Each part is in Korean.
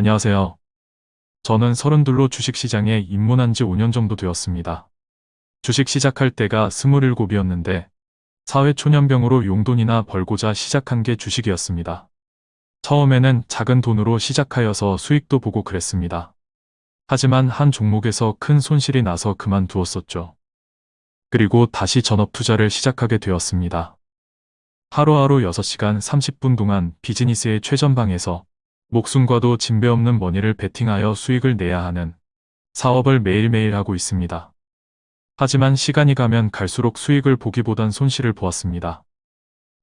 안녕하세요. 저는 서른둘로 주식시장에 입문한 지 5년 정도 되었습니다. 주식 시작할 때가 27이었는데 사회 초년병으로 용돈이나 벌고자 시작한 게 주식이었습니다. 처음에는 작은 돈으로 시작하여서 수익도 보고 그랬습니다. 하지만 한 종목에서 큰 손실이 나서 그만두었었죠. 그리고 다시 전업 투자를 시작하게 되었습니다. 하루하루 6시간 30분 동안 비즈니스의 최전방에서 목숨과도 진배 없는 머니를 베팅하여 수익을 내야 하는 사업을 매일매일 하고 있습니다. 하지만 시간이 가면 갈수록 수익을 보기보단 손실을 보았습니다.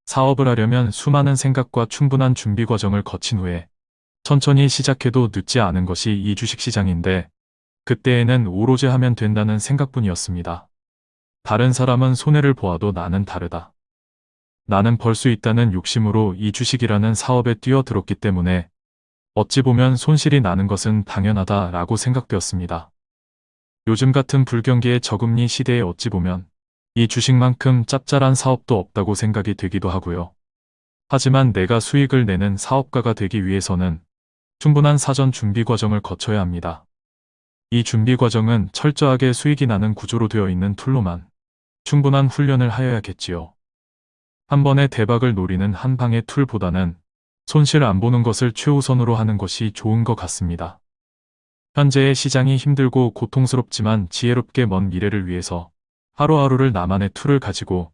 사업을 하려면 수많은 생각과 충분한 준비 과정을 거친 후에 천천히 시작해도 늦지 않은 것이 이 주식시장인데 그때에는 오로지 하면 된다는 생각뿐이었습니다. 다른 사람은 손해를 보아도 나는 다르다. 나는 벌 수 있다는 욕심으로 이 주식이라는 사업에 뛰어들었기 때문에 어찌 보면 손실이 나는 것은 당연하다라고 생각되었습니다. 요즘 같은 불경기의 저금리 시대에 어찌 보면 이 주식만큼 짭짤한 사업도 없다고 생각이 되기도 하고요. 하지만 내가 수익을 내는 사업가가 되기 위해서는 충분한 사전 준비 과정을 거쳐야 합니다. 이 준비 과정은 철저하게 수익이 나는 구조로 되어 있는 툴로만 충분한 훈련을 하여야겠지요. 한 번에 대박을 노리는 한 방의 tool보다는 손실 안 보는 것을 최우선으로 하는 것이 좋은 것 같습니다. 현재의 시장이 힘들고 고통스럽지만 지혜롭게 먼 미래를 위해서 하루하루를 나만의 tool을 가지고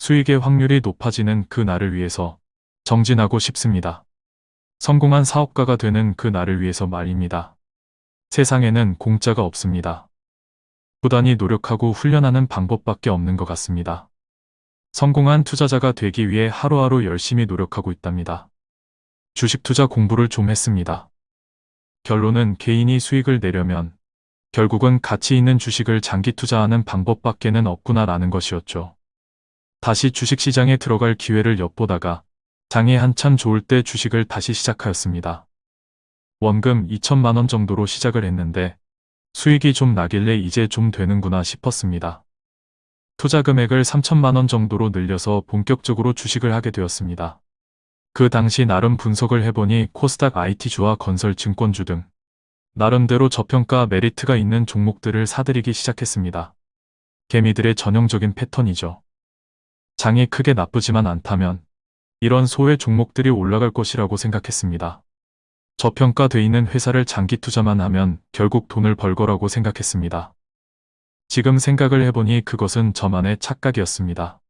수익의 확률이 높아지는 그 날을 위해서 정진하고 싶습니다. 성공한 사업가가 되는 그 날을 위해서 말입니다. 세상에는 공짜가 없습니다. 부단히 노력하고 훈련하는 방법밖에 없는 것 같습니다. 성공한 투자자가 되기 위해 하루하루 열심히 노력하고 있답니다. 주식 투자 공부를 좀 했습니다. 결론은 개인이 수익을 내려면 결국은 가치 있는 주식을 장기 투자하는 방법밖에는 없구나라는 것이었죠. 다시 주식시장에 들어갈 기회를 엿보다가 장이 한참 좋을 때 주식을 다시 시작하였습니다. 원금 2천만원 정도로 시작을 했는데 수익이 좀 나길래 이제 좀 되는구나 싶었습니다. 투자 금액을 3천만원 정도로 늘려서 본격적으로 주식을 하게 되었습니다. 그 당시 나름 분석을 해보니 코스닥 IT주와 건설증권주 등 나름대로 저평가 메리트가 있는 종목들을 사들이기 시작했습니다. 개미들의 전형적인 패턴이죠. 장이 크게 나쁘지만 않다면 이런 소외 종목들이 올라갈 것이라고 생각했습니다. 저평가돼 있는 회사를 장기 투자만 하면 결국 돈을 벌 거라고 생각했습니다. 지금 생각을 해보니 그것은 저만의 착각이었습니다.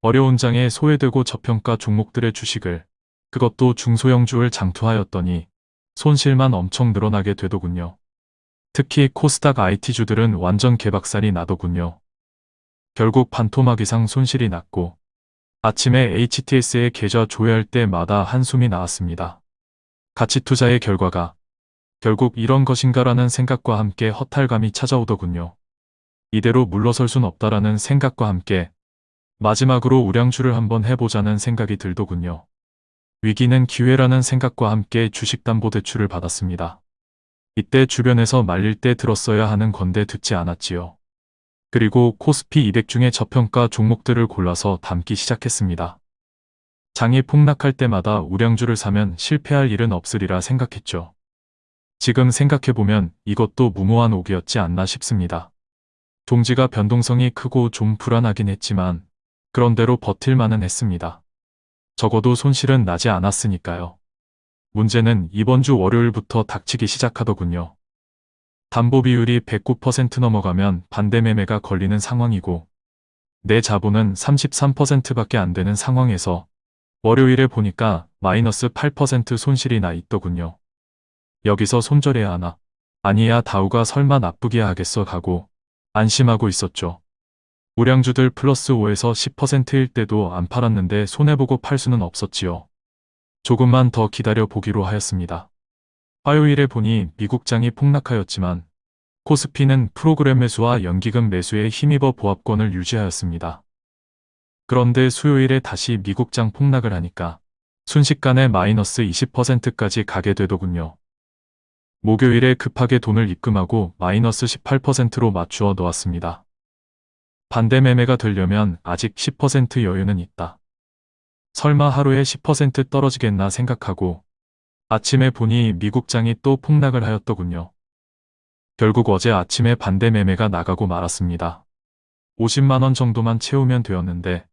어려운 장에 소외되고 저평가 종목들의 주식을 그것도 중소형주를 장투하였더니 손실만 엄청 늘어나게 되더군요. 특히 코스닥 IT주들은 완전 개박살이 나더군요. 결국 반토막 이상 손실이 났고 아침에 HTS의 계좌 조회할 때마다 한숨이 나왔습니다. 가치 투자의 결과가 결국 이런 것인가라는 생각과 함께 허탈감이 찾아오더군요. 이대로 물러설 순 없다라는 생각과 함께 마지막으로 우량주를 한번 해보자는 생각이 들더군요. 위기는 기회라는 생각과 함께 주식담보대출을 받았습니다. 이때 주변에서 말릴 때 들었어야 하는 건데 듣지 않았지요. 그리고 코스피 200 중에 저평가 종목들을 골라서 담기 시작했습니다. 장이 폭락할 때마다 우량주를 사면 실패할 일은 없으리라 생각했죠. 지금 생각해보면 이것도 무모한 오기였지 않나 싶습니다. 동지가 변동성이 크고 좀 불안하긴 했지만 그런대로 버틸만은 했습니다. 적어도 손실은 나지 않았으니까요. 문제는 이번 주 월요일부터 닥치기 시작하더군요. 담보 비율이 109% 넘어가면 반대 매매가 걸리는 상황이고 내 자본은 33%밖에 안 되는 상황에서 월요일에 보니까 마이너스 8% 손실이 나 있더군요. 여기서 손절해야 하나? 아니야 다우가 설마 나쁘게 하겠어 가고 안심하고 있었죠. 우량주들 플러스 5에서 10%일 때도 안 팔았는데 손해보고 팔 수는 없었지요. 조금만 더 기다려 보기로 하였습니다. 화요일에 보니 미국장이 폭락하였지만 코스피는 프로그램 매수와 연기금 매수에 힘입어 보합권을 유지하였습니다. 그런데 수요일에 다시 미국장 폭락을 하니까 순식간에 마이너스 20%까지 가게 되더군요. 목요일에 급하게 돈을 입금하고 마이너스 18%로 맞추어 놓았습니다. 반대 매매가 되려면 아직 10% 여유는 있다. 설마 하루에 10% 떨어지겠나 생각하고 아침에 보니 미국장이 또 폭락을 하였더군요. 결국 어제 아침에 반대 매매가 나가고 말았습니다. 50만원 정도만 채우면 되었는데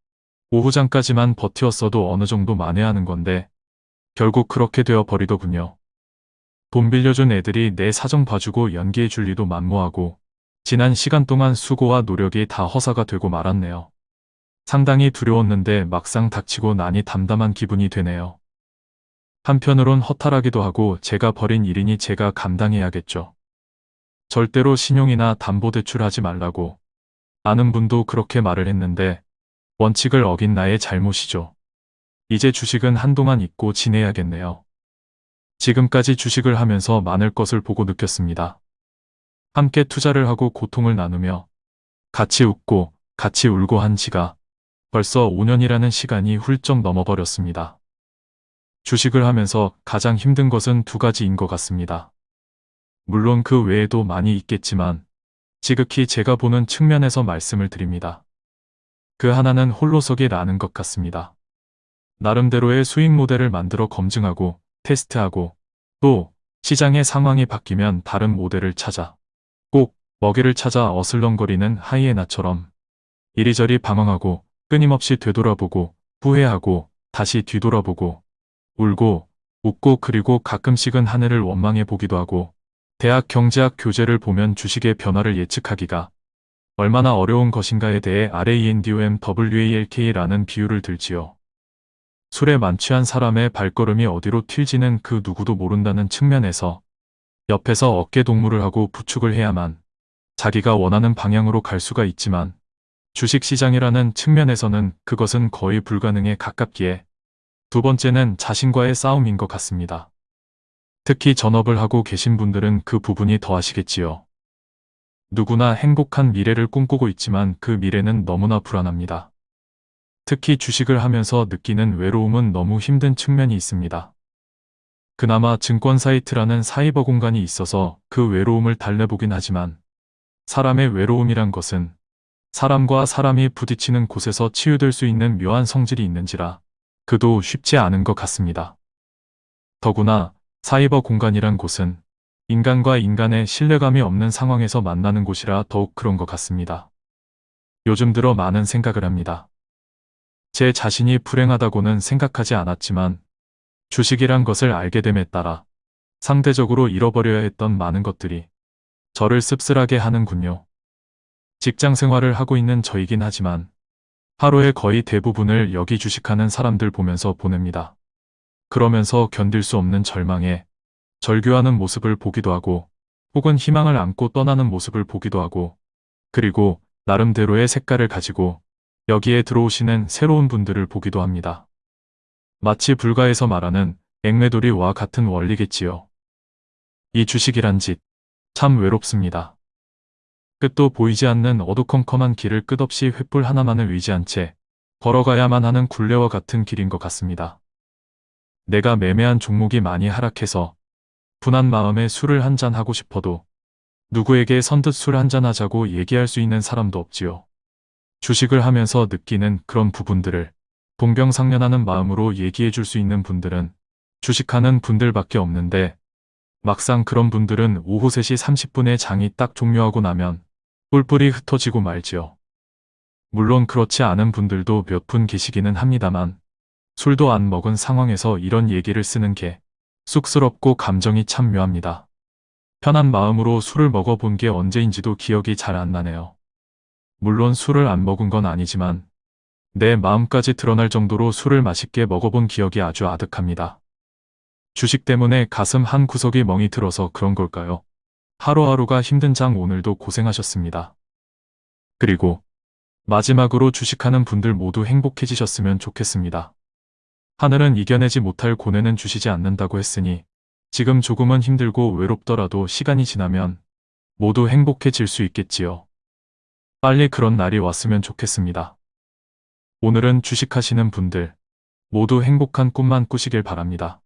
오후장까지만 버티었어도 어느 정도 만회하는 건데 결국 그렇게 되어 버리더군요. 돈 빌려준 애들이 내 사정 봐주고 연기해 줄 리도 만무하고 지난 시간 동안 수고와 노력이 다 허사가 되고 말았네요. 상당히 두려웠는데 막상 닥치고 나니 담담한 기분이 되네요. 한편으론 허탈하기도 하고 제가 벌인 일이니 제가 감당해야겠죠. 절대로 신용이나 담보대출 하지 말라고 아는 분도 그렇게 말을 했는데 원칙을 어긴 나의 잘못이죠. 이제 주식은 한동안 잊고 지내야겠네요. 지금까지 주식을 하면서 많을 것을 보고 느꼈습니다. 함께 투자를 하고 고통을 나누며 같이 웃고 같이 울고 한 지가 벌써 5년이라는 시간이 훌쩍 넘어버렸습니다. 주식을 하면서 가장 힘든 것은 두 가지인 것 같습니다. 물론 그 외에도 많이 있겠지만 지극히 제가 보는 측면에서 말씀을 드립니다. 그 하나는 홀로서기라는 것 같습니다. 나름대로의 수익 모델을 만들어 검증하고 테스트하고 또 시장의 상황이 바뀌면 다른 모델을 찾아 꼭 먹이를 찾아 어슬렁거리는 하이에나처럼 이리저리 방황하고 끊임없이 되돌아보고 후회하고 다시 뒤돌아보고 울고 웃고 그리고 가끔씩은 하늘을 원망해 보기도 하고 대학 경제학 교재를 보면 주식의 변화를 예측하기가 얼마나 어려운 것인가에 대해 RANDOMWALK라는 비유를 들지요. 술에 만취한 사람의 발걸음이 어디로 튈지는 그 누구도 모른다는 측면에서 옆에서 어깨 동무를 하고 부축을 해야만 자기가 원하는 방향으로 갈 수가 있지만 주식시장이라는 측면에서는 그것은 거의 불가능에 가깝기에 두 번째는 자신과의 싸움인 것 같습니다. 특히 전업을 하고 계신 분들은 그 부분이 더하시겠지요. 누구나 행복한 미래를 꿈꾸고 있지만 그 미래는 너무나 불안합니다. 특히 주식을 하면서 느끼는 외로움은 너무 힘든 측면이 있습니다. 그나마 증권 사이트라는 사이버 공간이 있어서 그 외로움을 달래보긴 하지만 사람의 외로움이란 것은 사람과 사람이 부딪히는 곳에서 치유될 수 있는 묘한 성질이 있는지라 그도 쉽지 않은 것 같습니다. 더구나 사이버 공간이란 곳은 인간과 인간의 신뢰감이 없는 상황에서 만나는 곳이라 더욱 그런 것 같습니다. 요즘 들어 많은 생각을 합니다. 제 자신이 불행하다고는 생각하지 않았지만 주식이란 것을 알게 됨에 따라 상대적으로 잃어버려야 했던 많은 것들이 저를 씁쓸하게 하는군요. 직장 생활을 하고 있는 저이긴 하지만 하루의 거의 대부분을 여기 주식하는 사람들 보면서 보냅니다. 그러면서 견딜 수 없는 절망에 절규하는 모습을 보기도 하고 혹은 희망을 안고 떠나는 모습을 보기도 하고 그리고 나름대로의 색깔을 가지고 여기에 들어오시는 새로운 분들을 보기도 합니다. 마치 불가에서 말하는 앵매돌이와 같은 원리겠지요. 이 주식이란 짓, 참 외롭습니다. 끝도 보이지 않는 어두컴컴한 길을 끝없이 횃불 하나만을 의지한 채 걸어가야만 하는 굴레와 같은 길인 것 같습니다. 내가 매매한 종목이 많이 하락해서 분한 마음에 술을 한 잔 하고 싶어도 누구에게 선뜻 술 한 잔 하자고 얘기할 수 있는 사람도 없지요. 주식을 하면서 느끼는 그런 부분들을 동병상련하는 마음으로 얘기해 줄 수 있는 분들은 주식하는 분들밖에 없는데 막상 그런 분들은 오후 3시 30분에 장이 딱 종료하고 나면 뿔뿔이 흩어지고 말지요. 물론 그렇지 않은 분들도 몇 분 계시기는 합니다만 술도 안 먹은 상황에서 이런 얘기를 쓰는 게 쑥스럽고 감정이 참 묘합니다. 편한 마음으로 술을 먹어본 게 언제인지도 기억이 잘 안 나네요. 물론 술을 안 먹은 건 아니지만 내 마음까지 드러날 정도로 술을 맛있게 먹어본 기억이 아주 아득합니다. 주식 때문에 가슴 한 구석이 멍이 들어서 그런 걸까요? 하루하루가 힘든 장 오늘도 고생하셨습니다. 그리고 마지막으로 주식하는 분들 모두 행복해지셨으면 좋겠습니다. 하늘은 이겨내지 못할 고뇌는 주시지 않는다고 했으니 지금 조금은 힘들고 외롭더라도 시간이 지나면 모두 행복해질 수 있겠지요. 빨리 그런 날이 왔으면 좋겠습니다. 오늘은 주식하시는 분들 모두 행복한 꿈만 꾸시길 바랍니다.